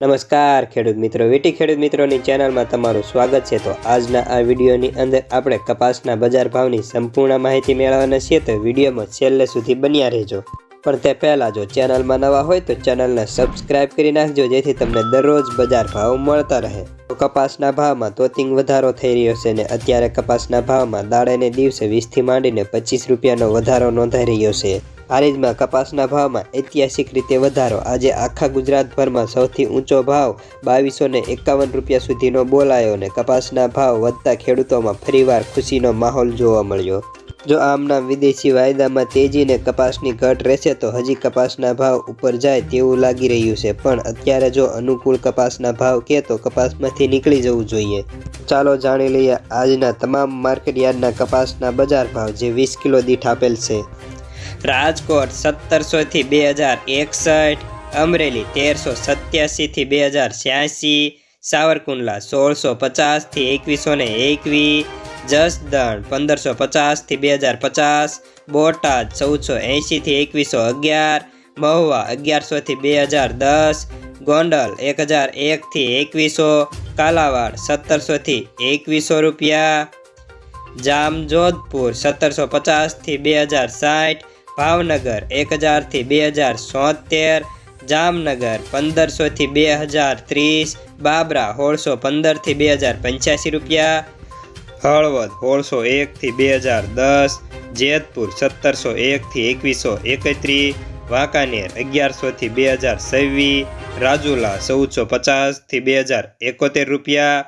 નમસ્કાર, ખેડૂત મિત્રો. વીટી ખેડૂત મિત્રોની ચેનલમાં તમારું સ્વાગત છે. તો આજના આ વિડીયોની અંદર આપણે કપાસના બજાર ભાવની સંપૂર્ણ માહિતી મેળવવાના છીએ. તો વિડીયોમાં છેલ્લે સુધી બન્યા રહેજો. પણ તે પહેલાં જો ચેનલમાં નવા હોય તો ચેનલને સબસ્ક્રાઇબ કરી નાખજો, જેથી તમને દરરોજ બજાર ભાવ મળતા રહે. તો કપાસના ભાવમાં તોતિંગ વધારો થઈ રહ્યો છે ને અત્યારે કપાસના ભાવમાં દાડેને દિવસે વીસથી માંડીને પચીસ રૂપિયાનો વધારો નોંધાઈ રહ્યો છે. હારીજમાં કપાસના ભાવમાં ઐતિહાસિક રીતે વધારો. આજે આખા ગુજરાતભરમાં સૌથી ઊંચો ભાવ બાવીસો ને એકાવન રૂપિયા સુધીનો બોલાયો અને કપાસના ભાવ વધતા ખેડૂતોમાં ફરીવાર ખુશીનો માહોલ જોવા મળ્યો. જો આમના વિદેશી વાયદામાં તેજીને કપાસની ઘટ રહેશે તો હજી કપાસના ભાવ ઉપર જાય તેવું લાગી રહ્યું છે. પણ અત્યારે જો અનુકૂળ કપાસના ભાવ કે તો કપાસમાંથી નીકળી જવું જોઈએ. ચાલો જાણી લઈએ આજના તમામ માર્કેટયાર્ડના કપાસના બજાર ભાવ જે વીસ કિલો દીઠ આપેલ છે. રાજકોટ સત્તરસોથી બે હજાર એકસઠ, અમરેલી તેરસો સત્યાસીથી બે હજાર છ્યાસી, સાવરકુંડલા સોળસો પચાસથી એકવીસો ને એકવીસ જસદણ પંદરસો પચાસથી બે હજાર પચાસ, બોટાદ ચૌદસો એંશીથી એકવીસો અગિયાર, મહુવા અગિયારસોથી બે હજાર દસ, ગોંડલ એક હજાર એકથી એકવીસો, કાલાવાડ સત્તરસોથી એકવીસો રૂપિયા, જામજોધપુર સત્તરસો પચાસથી બે હજાર સાઠ ભાવનગર એક હજારથી બે હજાર સોતેર જામનગર પંદરસોથી બે હજાર ત્રીસ બાબરા સોળસો પંદરથી બે હજાર પંચ્યાસી રૂપિયા, હળવદ સોળસો એકથી બે હજાર દસ જેતપુર સત્તરસો એકથી એકવીસો એકત્રીસ, વાંકાનેર અગિયારસોથી બે હજાર છવ્વીસ રાજુલા ચૌદસો પચાસથી બે હજાર એકોતેર રૂપિયા,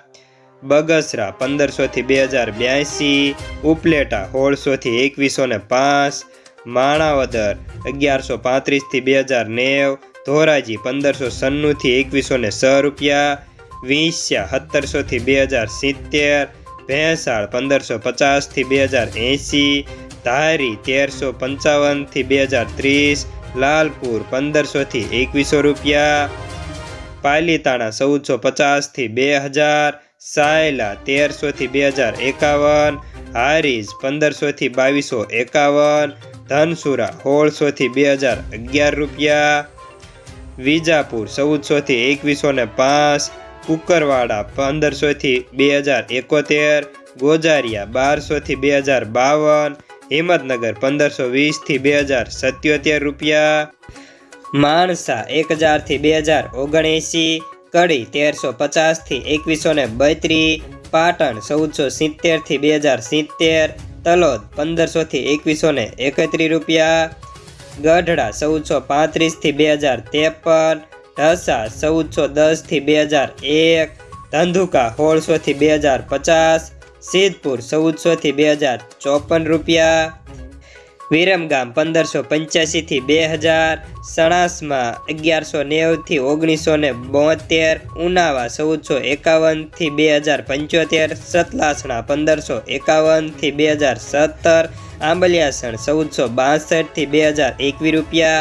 બગસરા પંદરસોથી બે હજાર બ્યાસી ઉપલેટા સોળસોથી એકવીસો ને પાંચ માણાવદર, અગિયારસો પાંત્રીસથી બે હજાર નેવ, ધોરાજી પંદરસો સન્નુંથી એકવીસો ને છ રૂપિયા, વીંસ્યા સત્તરસોથી બે હજાર સિત્તેર, ભેંસાળ પંદરસો પચાસથી બે હજાર એંસી, ધારી તેરસો પંચાવનથી બે હજાર ત્રીસ, લાલપુર પંદરસોથી એકવીસો રૂપિયા, પાલીતાણા ચૌદસો પચાસથી બે હજાર, સાયલા તેરસોથી બે હજાર એકાવન, હારીજ પંદરસોથી બાવીસો એકાવન ધનસુરા, સોળસોથી બે હજાર અગિયાર રૂપિયા. વિજાપુર, ચૌદસોથી એકવીસો ને પાંચ. કુકરવાડા, પંદરસોથી બે હજાર એકોતેર. ગોજારિયા, બારસોથી બે હજાર બાવન. હિંમતનગર, પંદરસો વીસથી બે હજાર સત્યોતેર રૂપિયા. માણસા, એક હજારથી બે હજાર ઓગણએંસી. કડી, તેરસો પચાસથી એકવીસો ને બત્રીસ. પાટણ, ચૌદસો સિત્તેરથી બે હજાર સિત્તેર. તલોદ, પંદરસોથી એકવીસો ને એકત્રીસ રૂપિયા. ગઢડા, ચૌદસો પાંત્રીસથી બે હજાર ત્રેપન. ઢસા, ચૌદસો દસથી બે હજાર એક. ધંધુકા, સોળસોથી બે હજાર પચાસ. સિદ્ધપુર, ચૌદસોથી બે હજાર ચોપન રૂપિયા. વિરમગામ પંદરસો પંચ્યાસીથી બે હજાર સણાસમાં અગિયારસો નેવથી ઓગણીસો ને બોતેર, ઉનાવા ચૌદસો એકાવનથી બે હજાર પંચોતેર, સતલાસણા પંદરસો એકાવનથી બે હજાર સત્તર, આંબલિયાસણ ચૌદસો બાસઠથી બે હજાર એકવીસ રૂપિયા.